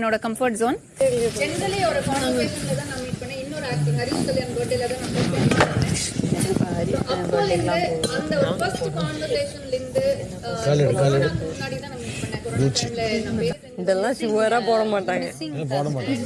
என்னோட comfort zone generally ஒரு கான்வர்சேஷன்ல தான் நான் மீட் பண்ணேன். இன்னொரு ஹரிஷ் கல்யாண் பர்த்டேல தான் நான் பண்ணேன். இருந்து அந்த ஒரு ஃபர்ஸ்ட் கான்வர்சேஷன்ல இருந்து முன்னாடி தான் நான் மீட் பண்ணேன். இதெல்லாம் சுவரா போட மாட்டாங்க. போட மாட்டாங்க.